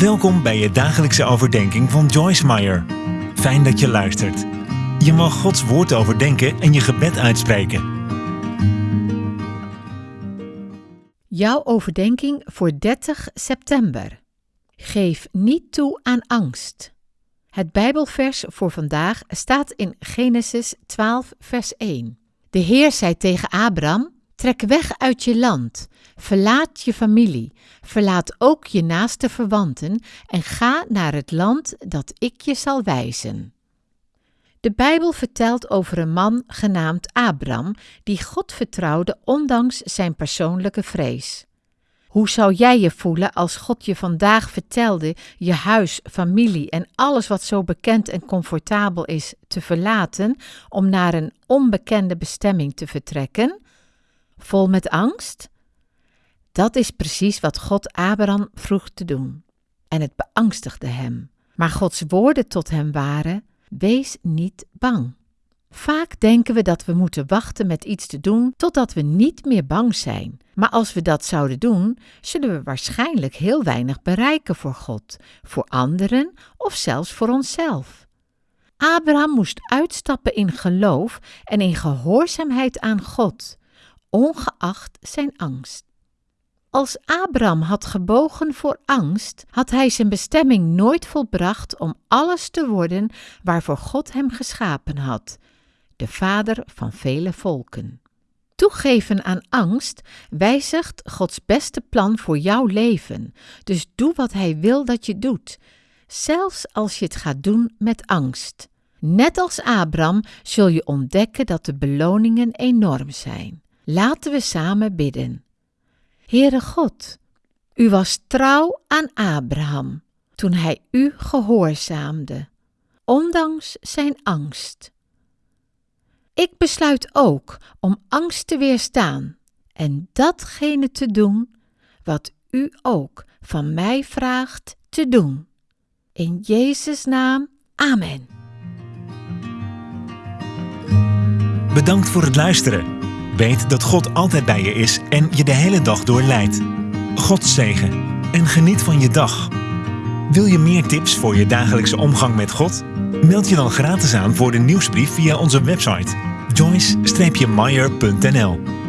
Welkom bij je dagelijkse overdenking van Joyce Meyer. Fijn dat je luistert. Je mag Gods woord overdenken en je gebed uitspreken. Jouw overdenking voor 30 september. Geef niet toe aan angst. Het Bijbelvers voor vandaag staat in Genesis 12, vers 1. De Heer zei tegen Abraham: Trek weg uit je land, verlaat je familie, verlaat ook je naaste verwanten en ga naar het land dat ik je zal wijzen. De Bijbel vertelt over een man genaamd Abram die God vertrouwde ondanks zijn persoonlijke vrees. Hoe zou jij je voelen als God je vandaag vertelde je huis, familie en alles wat zo bekend en comfortabel is te verlaten om naar een onbekende bestemming te vertrekken? Vol met angst? Dat is precies wat God Abraham vroeg te doen. En het beangstigde hem. Maar Gods woorden tot hem waren: Wees niet bang. Vaak denken we dat we moeten wachten met iets te doen totdat we niet meer bang zijn. Maar als we dat zouden doen, zullen we waarschijnlijk heel weinig bereiken voor God, voor anderen of zelfs voor onszelf. Abraham moest uitstappen in geloof en in gehoorzaamheid aan God, ongeacht zijn angst. Als Abraham had gebogen voor angst, had hij zijn bestemming nooit volbracht om alles te worden waarvoor God hem geschapen had, de vader van vele volken. Toegeven aan angst wijzigt Gods beste plan voor jouw leven, dus doe wat Hij wil dat je doet, zelfs als je het gaat doen met angst. Net als Abraham zul je ontdekken dat de beloningen enorm zijn. Laten we samen bidden. Heere God, u was trouw aan Abraham toen hij u gehoorzaamde, ondanks zijn angst. Ik besluit ook om angst te weerstaan en datgene te doen wat u ook van mij vraagt te doen. In Jezus' naam, Amen. Bedankt voor het luisteren. Weet dat God altijd bij je is en je de hele dag door leidt. God zegen en geniet van je dag. Wil je meer tips voor je dagelijkse omgang met God? Meld je dan gratis aan voor de nieuwsbrief via onze website joyce-meyer.nl